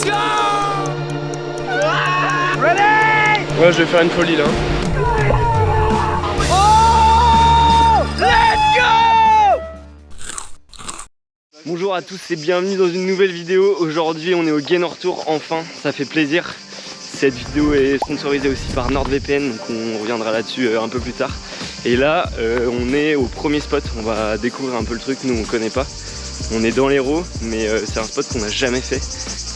Let's go Ready? Ouais, je vais faire une folie là. Oh Let's go Bonjour à tous et bienvenue dans une nouvelle vidéo. Aujourd'hui on est au Gainor Tour, enfin, ça fait plaisir. Cette vidéo est sponsorisée aussi par NordVPN, donc on reviendra là-dessus euh, un peu plus tard. Et là, euh, on est au premier spot, on va découvrir un peu le truc, nous on connaît pas. On est dans l'Hérault, mais euh, c'est un spot qu'on n'a jamais fait.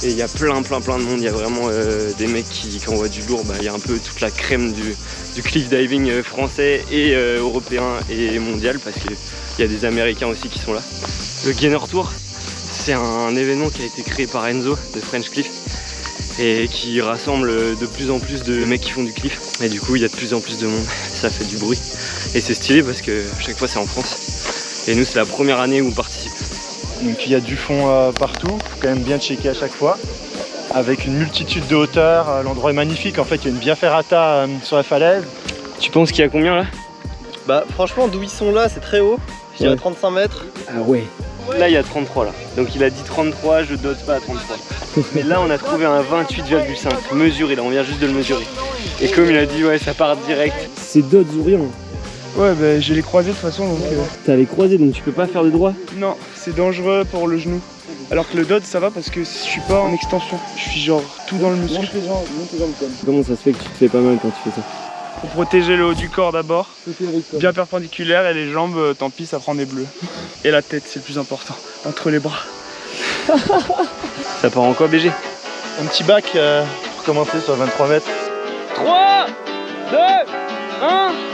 Et il y a plein plein plein de monde, il y a vraiment des mecs qui, qui envoient du lourd, bah, il y a un peu toute la crème du, cliff diving français et européen et mondial, parce qu'il y a des Américains aussi qui sont là. Le Gainor Tour, c'est un événement qui a été créé par Enzo de French Cliff et qui rassemble de plus en plus de mecs qui font du cliff. Et du coup il y a de plus en plus de monde. Ça fait du bruit. Et c'est stylé parce que chaque fois c'est en France. Et nous c'est la première année où on participe donc il y a du fond euh, partout faut quand même bien checker à chaque fois avec une multitude de hauteurs euh, l'endroit est magnifique en fait il y a une via ferrata euh, sur la falaise tu penses qu'il y a combien là? Bah franchement d'où ils sont là c'est très haut je dirais 35 mètres ah ouais Là, il y a 33 là. Donc il a dit 33, je dote pas à 33. Mais là, on a trouvé un 28,5 mesuré. Là, on vient juste de le mesurer. Et comme il a dit, ouais, ça part direct. C'est dots ou rien. Ouais, bah j'ai les croisés de toute façon. donc... Euh. T'as les croisés, donc tu peux pas faire de droit Non, c'est dangereux pour le genou. Alors que le dot ça va parce que je suis pas en extension. Je suis genre tout dans le muscle. Comment ça se fait que tu te fais pas mal quand tu fais ça pour protéger le haut du corps d'abord, bien perpendiculaire et les jambes, euh, tant pis, ça prend des bleus. Et la tête, c'est le plus important, entre les bras. ça part en quoi BG Un petit bac euh, pour commencer sur 23 mètres. 3, 2, 1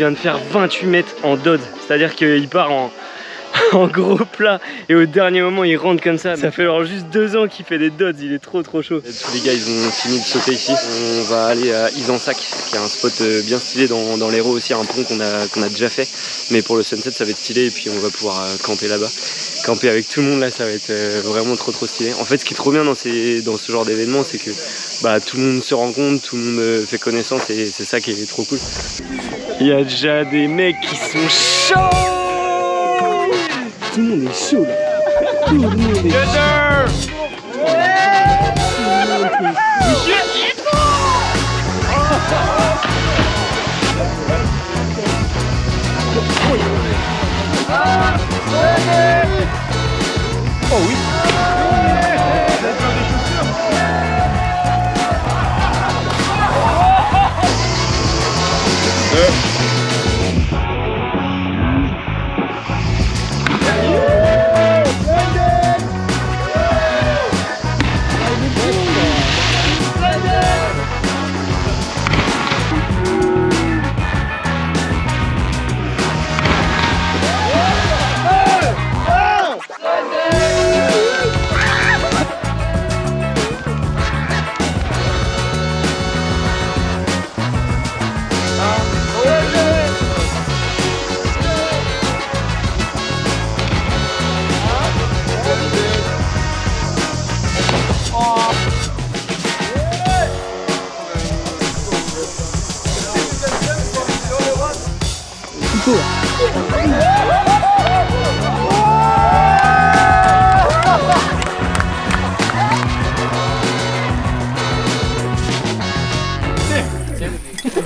vient de faire 28 mètres en dod, c'est-à-dire qu'il part en, en gros plat et au dernier moment il rentre comme ça. Ça fait alors juste deux ans qu'il fait des dods, il est trop trop chaud. Tous les gars ils ont fini de sauter ici. On va aller à Isansac qui est un spot euh, bien stylé dans, dans l'Hérault aussi, un pont qu'on a, qu'on a déjà fait. Mais pour le sunset ça va être stylé et puis on va pouvoir euh, camper là-bas. Camper avec tout le monde là ça va être euh, vraiment trop trop stylé. En fait ce qui est trop bien dans, ces, dans ce genre d'événement c'est que bah, tout le monde se rencontre, tout le monde fait connaissance et c'est ça qui est trop cool. Il y a déjà des mecs qui sont chauds tout le monde est chaud là. Tout le monde est chaud. Oh oui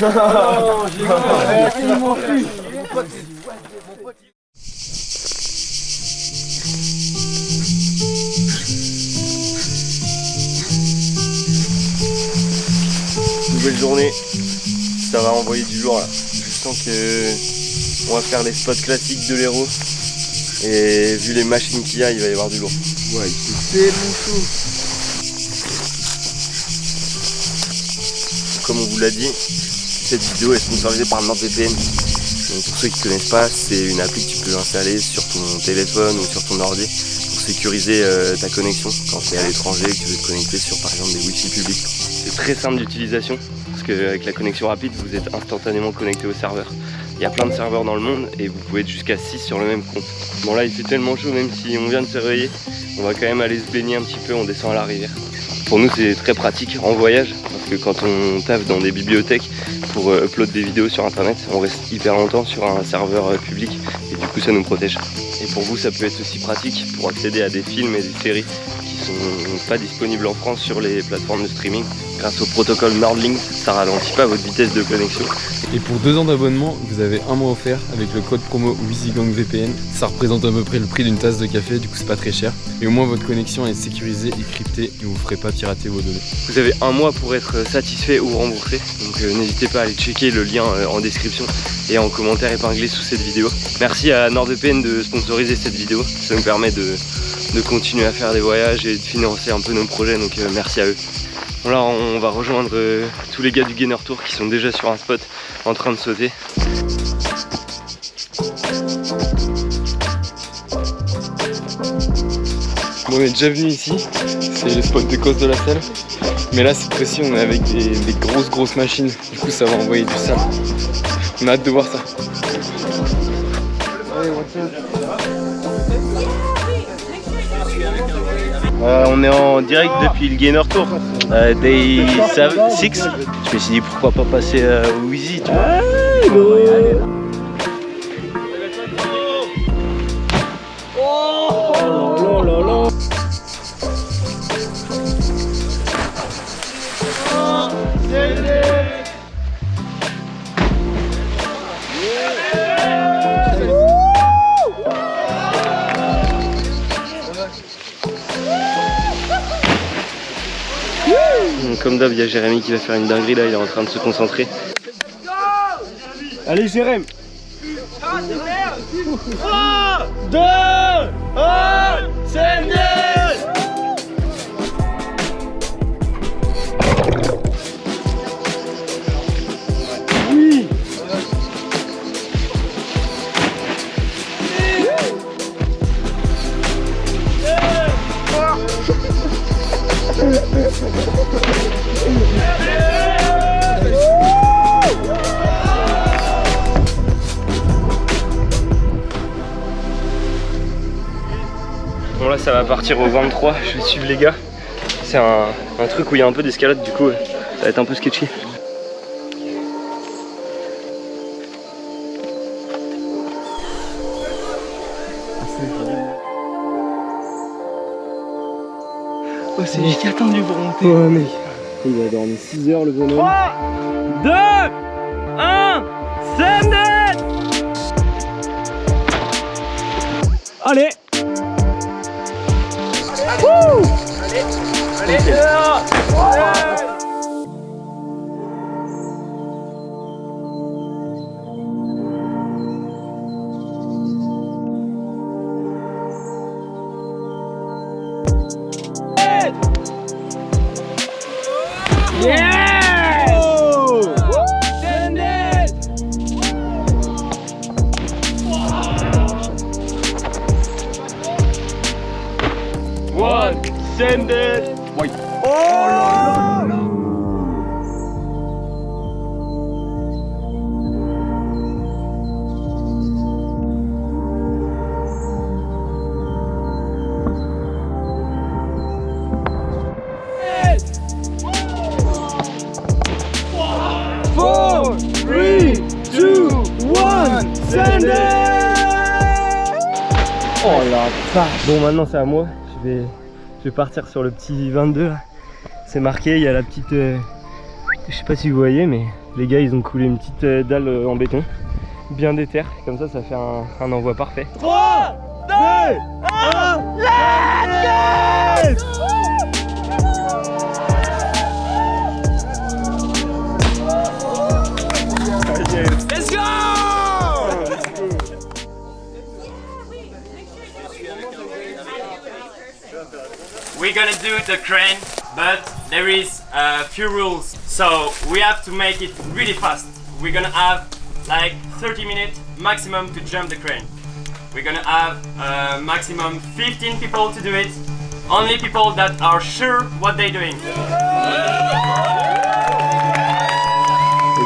Nouvelle journée, ça va envoyer du lourd là. Je sens que on va faire les spots classiques de l'héros. Et vu les machines qu'il y a, il va y avoir du lourd. Ouais, c'est tellement chaud. Comme on vous l'a dit, cette vidéo est sponsorisée par NordVPN. Pour ceux qui ne connaissent pas, c'est une appli que tu peux installer sur ton téléphone ou sur ton ordi pour sécuriser euh, ta connexion quand tu es à l'étranger et que tu veux te connecter sur par exemple des wifi publics. C'est très simple d'utilisation parce qu'avec la connexion rapide, vous êtes instantanément connecté au serveur. Il y a plein de serveurs dans le monde et vous pouvez être jusqu'à 6 sur le même compte. Bon là il fait tellement chaud même si on vient de se réveiller, on va quand même aller se baigner un petit peu, on descend à la rivière. Pour nous c'est très pratique en voyage parce que quand on taffe dans des bibliothèques pour euh, upload des vidéos sur internet, on reste hyper longtemps sur un serveur euh, public et du coup ça nous protège. Et pour vous ça peut être aussi pratique pour accéder à des films et des séries qui sont pas disponibles en France sur les plateformes de streaming. Grâce au protocole Nordlink, ça ralentit pas votre vitesse de connexion Et pour deux ans d'abonnement, vous avez un mois offert avec le code promo WeezyGangVPN. Ça représente à peu près le prix d'une tasse de café, du coup c'est pas très cher. Et au moins votre connexion est sécurisée et cryptée et vous ferez pas pirater vos données. Vous avez un mois pour être satisfait ou remboursé. Donc euh, n'hésitez pas à aller checker le lien euh, en description et en commentaire épinglé sous cette vidéo. Merci à NordVPN de sponsoriser cette vidéo. Ça nous permet de, de continuer à faire des voyages et de financer un peu nos projets. Donc euh, merci à eux. Là on va rejoindre euh, tous les gars du Gainer Tour qui sont déjà sur un spot en train de sauter. Bon, on est déjà venu ici, c'est le spot de cause de la selle. Mais là, cette fois-ci, on est avec des, des grosses, grosses machines. Du coup, ça va envoyer du sable. On a hâte de voir ça. Euh, on est en direct depuis le Gainer Tour, euh, Day 6. Je me suis dit pourquoi pas passer euh, au Wheezy, tu vois. Comme d'hab, il y a Jérémy qui va faire une dinguerie là, il est en train de se concentrer. Allez Jérém 3, 2, 1, c'est Bon là ça va partir au 23, je vais suivre les gars. C'est un, un truc où il y a un peu d'escalade du coup, ça va être un peu sketchy. Oh c'est giga tendu pour monter. Ouais mec. Il a dormi 6 heures le bonhomme. 3, 2, 1, c'est net Allez One, send it. Four, three, two, one, send Bon maintenant c'est à moi, je vais, je vais partir sur le petit 22 là. C'est marqué, il y a la petite, euh, Je sais pas si vous voyez, mais les gars, ils ont coulé une petite euh, dalle euh, en béton. Bien déter, comme ça, ça fait un, un envoi parfait. 3, 2, 1, let's go Let's go We're gonna do the crane, but there is a few rules. So we have to make it really fast. We're gonna have like 30 minutes maximum to jump the crane. We're gonna have uh, maximum 15 people to do it. Only people that are sure what they're doing.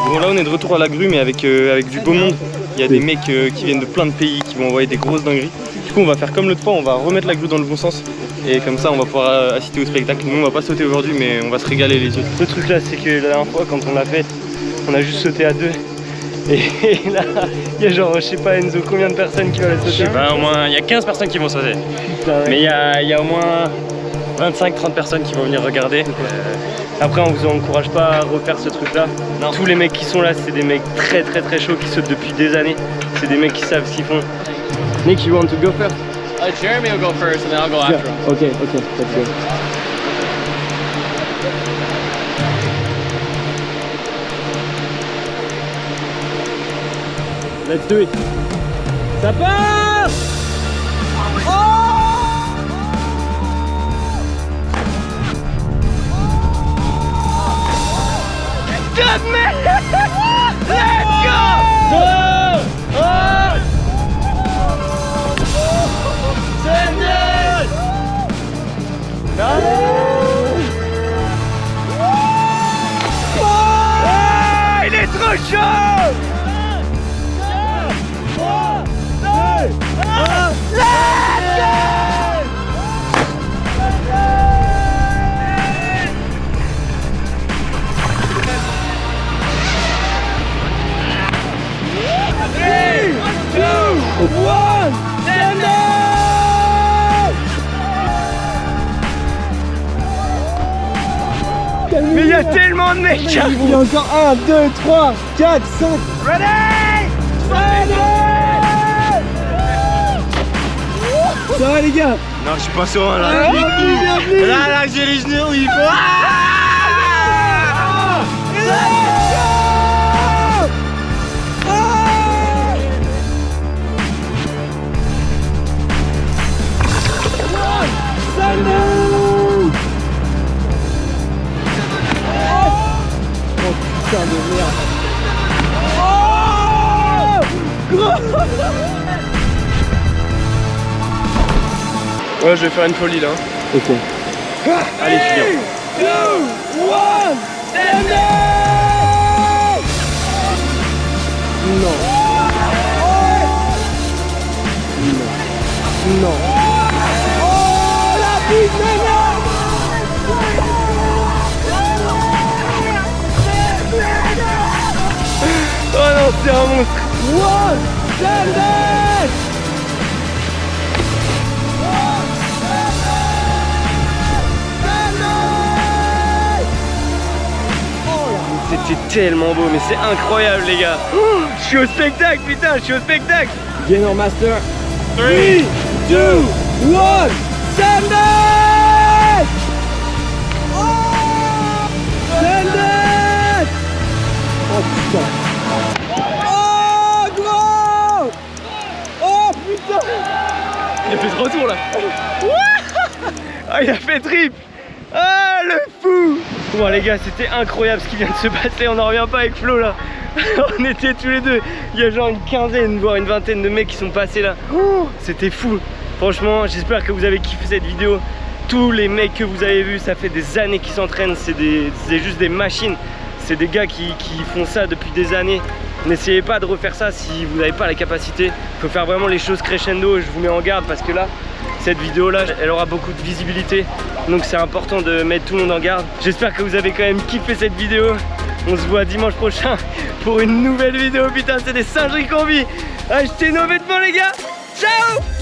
Bon là on est de retour à la grue mais avec, euh, avec du beau monde. Il y a des mecs euh, qui viennent de plein de pays qui vont envoyer des grosses dingueries. Du coup on va faire comme l'autre fois, on va remettre la grue dans le bon sens. Et comme ça on va pouvoir euh, assister au spectacle. Nous on va pas sauter aujourd'hui mais on va se régaler les yeux. Le truc là c'est que la dernière fois quand on l'a fait, on a juste sauté à deux. Et là, il y a genre, je sais pas Enzo, combien de personnes qui veulent sauter? Bah, au moins, il y a 15 personnes qui vont sauter. Putain, ouais. Mais il y a, il y a au moins 25-30 personnes qui vont venir regarder. Après, on vous encourage pas à refaire ce truc là. Tous les mecs qui sont là, c'est des mecs très très très chauds qui sautent depuis des années. C'est des mecs qui savent ce qu'ils font. Nick, you want to go first? Uh, Jeremy will go first and then I'll go after him. Ok, ok, let's. Let's do it. Ça part Il est Il y a encore 1, 2, 3, 4, 5 Ça va les gars? Non, je suis pas serein là. Bienvenue. Là, là, j'ai les genoux, il faut. De merde Ouais, je vais faire une folie là. Ok. Allez, Julien. Oh non, c'est un monstre. C'était tellement beau, mais c'est incroyable les gars. Oh, je suis au spectacle, putain, je suis au spectacle. Gainer Master 3, 2, 1 Send Il a fait ce retour là. ah, il a fait trip. Ah, le fou. Bon les gars, c'était incroyable ce qui vient de se passer. On n'en revient pas avec Flo là. On était tous les deux. Il y a genre une quinzaine, voire une vingtaine de mecs qui sont passés là. C'était fou. Franchement, j'espère que vous avez kiffé cette vidéo. Tous les mecs que vous avez vus, ça fait des années qu'ils s'entraînent. C'est juste des machines. C'est des gars qui, qui font ça depuis des années. N'essayez pas de refaire ça si vous n'avez pas la capacité. Il faut faire vraiment les choses crescendo. Je vous mets en garde parce que là, cette vidéo là, elle aura beaucoup de visibilité. Donc c'est important de mettre tout le monde en garde. J'espère que vous avez quand même kiffé cette vidéo. On se voit dimanche prochain pour une nouvelle vidéo. Putain, c'est des singeries vit. Achetez nos vêtements les gars. Ciao